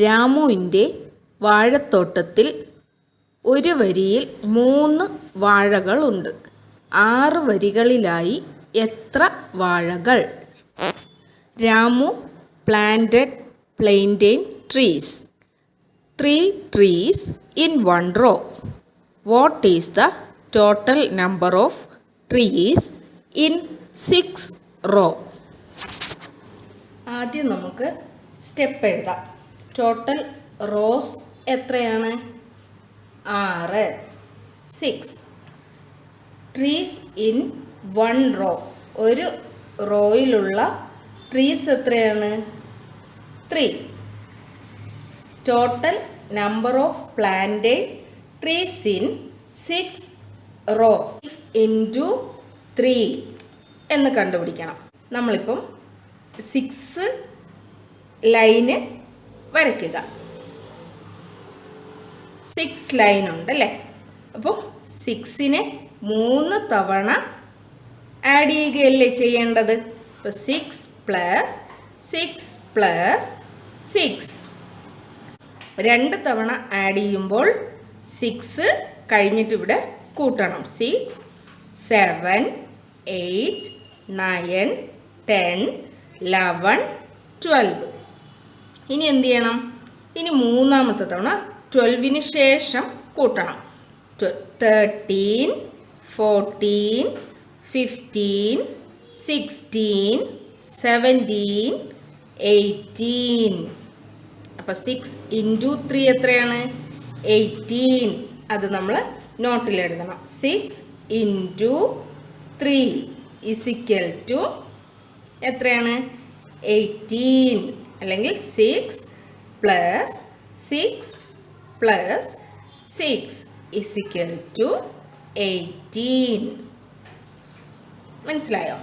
രാമുവിന്റെ വാഴത്തോട്ടത്തിൽ ഒരു വരിയിൽ മൂന്ന് വാഴകളുണ്ട്. ആറ് വരികളിലായി എത്ര വാഴകൾ? Ramu planted plantain trees three trees in one row what is the total number of trees in six row ആദ്യം നമുക്ക് സ്റ്റെപ്പ് എഴുതാം. ടോട്ടൽ റോസ് എത്രയാണ്? ആറ്. Six trees in one row ഒരു റോയിലുള്ള ട്രീസ് എത്രയാണ്? Three total number of planted trees in six row six into three എന്ന് കണ്ടുപിടിക്കണം. നമ്മളിപ്പം സിക്സ് ലൈന് വരയ്ക്കുക. സിക്സ് ലൈൻ ഉണ്ടല്ലേ അപ്പോൾ സിക്സിനെ മൂന്ന് തവണ ആഡ് ചെയ്യുകയല്ലേ ചെയ്യേണ്ടത്? ഇപ്പോൾ six plus six plus six രണ്ട് തവണ ആഡ് ചെയ്യുമ്പോൾ സിക്സ് കഴിഞ്ഞിട്ട് ഇവിടെ കൂട്ടണം. Six seven eight nine ten eleven twelve ഇനി എന്ത് ചെയ്യണം? ഇനി മൂന്നാമത്തെ തവണ ട്വൽവിന് ശേഷം കൂട്ടണം. Thirteen fourteen fifteen sixteen seventeen eighteen അപ്പോൾ സിക്സ് ഇന്റു ത്രീ എത്രയാണ്? എയ്റ്റീൻ അത് നമ്മൾ നോട്ടിൽ എഴുതണം. Six into three is equal to എത്രയാണ്? എയ്റ്റീൻ അല്ലെങ്കിൽ six plus six plus six is equal to eighteen മനസ്സിലായോ?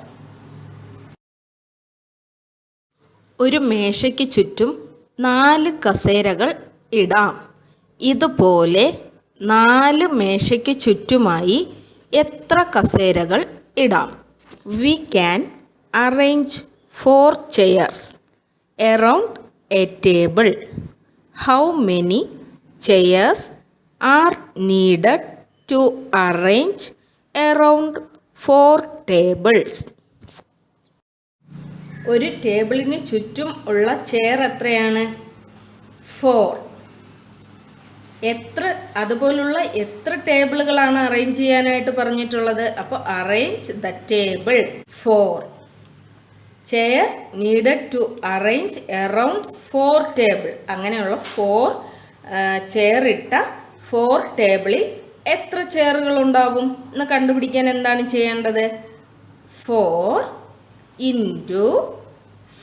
ഒരു മേശയ്ക്ക് ചുറ്റും നാല് കസേരകൾ ഇടാം. ഇതുപോലെ നാല് മേശയ്ക്ക് ചുറ്റുമായി എത്ര കസേരകൾ ഇടാം? We can arrange four chairs around a table how many chairs are needed to arrange around four tables ഒരു ടേബിളിന് ചുറ്റും ഉള്ള ചെയർ എത്രയാണ്? ഫോർ എത്ര അതുപോലുള്ള എത്ര ടേബിളുകളാണ് അറേഞ്ച് ചെയ്യാനായിട്ട് പറഞ്ഞിട്ടുള്ളത്? അപ്പോൾ arrange the table four chair needed to arrange around four table അങ്ങനെയുള്ള ഫോർ ചെയർ ഇട്ട ഫോർ ടേബിളിൽ എത്ര ചെയറുകൾ ഉണ്ടാവും? എന്ന് കണ്ടുപിടിക്കാൻ എന്താണ് ചെയ്യേണ്ടത്? Four into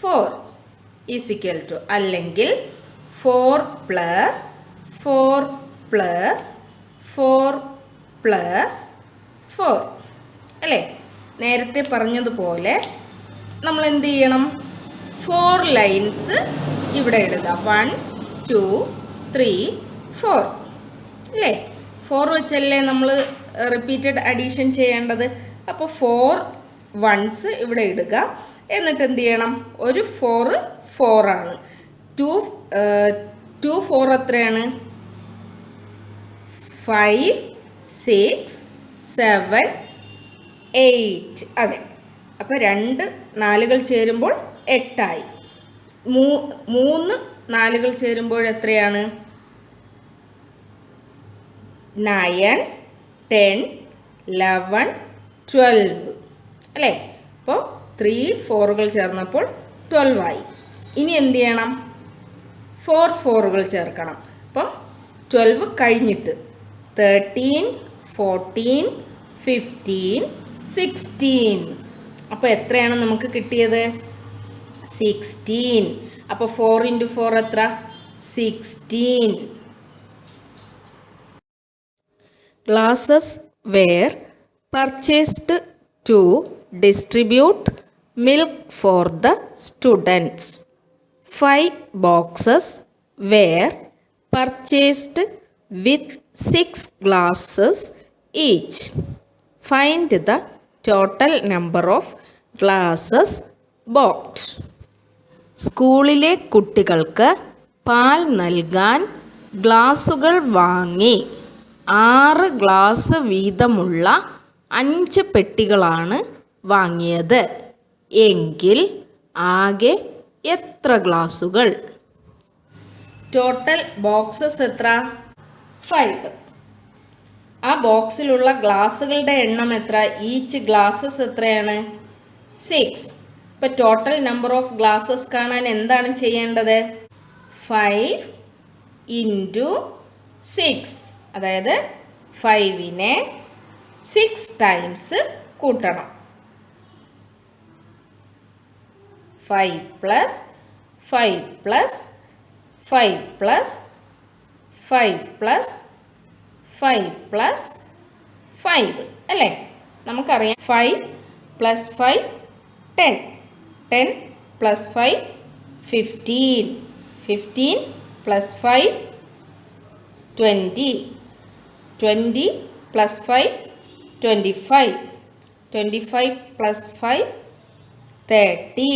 four is equal to അല്ലെങ്കിൽ four plus four plus four plus four അല്ലേ? നേരത്തെ പറഞ്ഞതുപോലെ നമ്മൾ എന്ത് ചെയ്യണം ഫോർ ലൈൻസ് ഇവിടെ ഇടുക. വൺ ടു ത്രീ ഫോർ അല്ലേ ഫോർ വെച്ചല്ലേ നമ്മൾ റിപ്പീറ്റഡ് അഡീഷൻ ചെയ്യേണ്ടത്? അപ്പോൾ ഫോർ വൺസ് ഇവിടെ ഇടുക. എന്നിട്ട് എന്ത് ചെയ്യണം ഒരു ഫോറ് ഫോറാണ് ടു ടു ഫോർ എത്രയാണ്? ഫൈവ് സിക്സ് സെവൻ എയ്റ്റ് അതെ. അപ്പോൾ രണ്ട് നാലുകൾ ചേരുമ്പോൾ എട്ടായി. മൂന്ന് നാലുകൾ ചേരുമ്പോൾ എത്രയാണ്? നയൻ ടെൻ ലെവൻ ട്വൽവ് അല്ലേ? അപ്പോൾ ത്രീ ഫോറുകൾ ചേർന്നപ്പോൾ ട്വൽവായി ഇനി എന്ത് ചെയ്യണം? ഫോർ ഫോറുകൾ ചേർക്കണം. അപ്പം ട്വൽവ് കഴിഞ്ഞിട്ട് തേർട്ടീൻ ഫോർട്ടീൻ ഫിഫ്റ്റീൻ സിക്സ്റ്റീൻ അപ്പോൾ എത്രയാണ് നമുക്ക് കിട്ടിയത്? സിക്സ്റ്റീൻ അപ്പോൾ ഫോർ ഇന്റു ഫോർ എത്ര? Sixteen glasses were purchased to distribute milk for the students five boxes were purchased with six glasses each find the total number of glasses boxed സ്കൂളിലെ കുട്ടികൾക്ക് പാൽ നൽകാൻ ഗ്ലാസുകൾ വാങ്ങി. ആറ് ഗ്ലാസ് വീതമുള്ള അഞ്ച് പെട്ടികളാണ് വാങ്ങിയത്. എങ്കിൽ ആകെ എത്ര ഗ്ലാസുകൾ? ടോട്ടൽ ബോക്സസ് എത്ര? ഫൈവ് ആ ബോക്സിലുള്ള ഗ്ലാസ്സുകളുടെ എണ്ണം എത്ര? ഈച്ച് ഗ്ലാസ്സസ് എത്രയാണ്? സിക്സ് ഇപ്പം ടോട്ടൽ നമ്പർ ഓഫ് ഗ്ലാസ്സസ് കാണാൻ എന്താണ് ചെയ്യേണ്ടത്? ഫൈവ് ഇന്റു സിക്സ് അതായത് ഫൈവിനെ സിക്സ് ടൈംസ് കൂട്ടണം. Five plus five plus five plus five plus five plus five അല്ലേ? നമുക്കറിയാം five plus five ten ten plus five fifteen fifteen plus five twenty twenty plus five twenty five twenty five plus five thirty